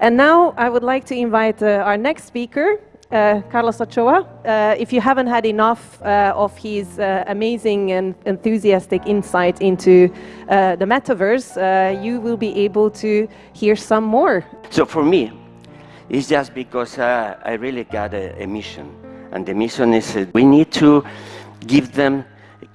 And now I would like to invite uh, our next speaker, uh, Carlos Ochoa. Uh, if you haven't had enough uh, of his uh, amazing and enthusiastic insight into uh, the metaverse, you will be able to hear some more. So for me, it's just because I really got a, a mission. And the mission is we need to give them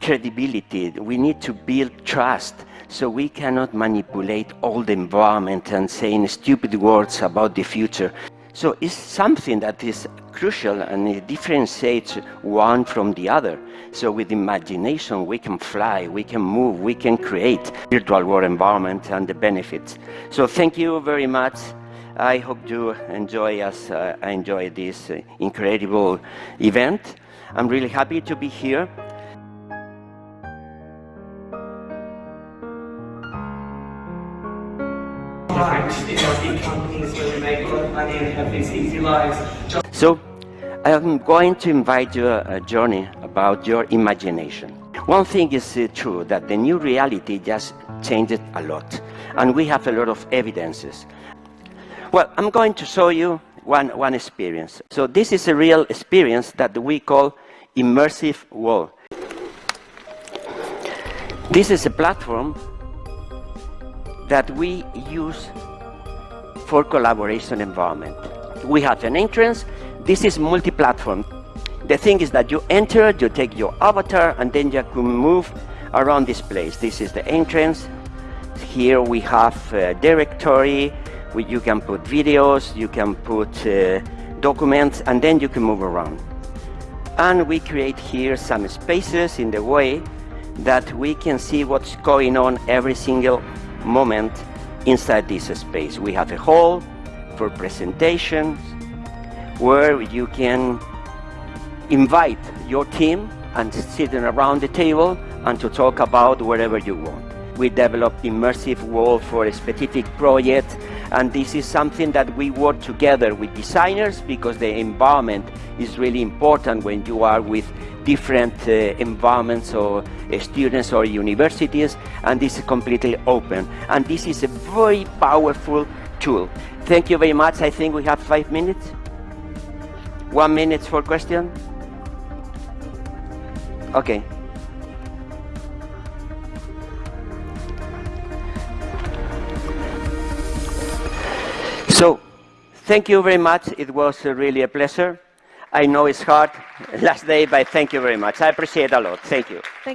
credibility. We need to build trust. So we cannot manipulate all the environment and saying stupid words about the future. So it's something that is crucial and it differentiates one from the other. So with imagination, we can fly, we can move, we can create virtual world environment and the benefits. So thank you very much. I hope you enjoy us. uh, I enjoy this uh, incredible event. I'm really happy to be here. So I'm going to invite you a journey about your imagination. One thing is uh, true, that the new reality just changed a lot. And we have a lot of evidences. Well, I'm going to show you one, one experience. So this is a real experience that we call immersive wall. This is a platform that we use for collaboration environment. We have an entrance. This is multi-platform. The thing is that you enter, you take your avatar, and then you can move around this place. This is the entrance. Here we have a directory. Where you can put videos, you can put uh, documents, and then you can move around. And we create here some spaces in the way that we can see what's going on every single moment inside this space. We have a hall for presentations where you can invite your team and sitting around the table and to talk about whatever you want. We developed immersive wall for a specific project and this is something that we work together with designers because the environment is really important when you are with different uh, environments or uh, students or universities and this is completely open and this is a very powerful tool. Thank you very much. I think we have five minutes. One minute for question. Okay. So, thank you very much. It was uh, really a pleasure. I know it's hard last day, but thank you very much. I appreciate a lot. Thank you. Thank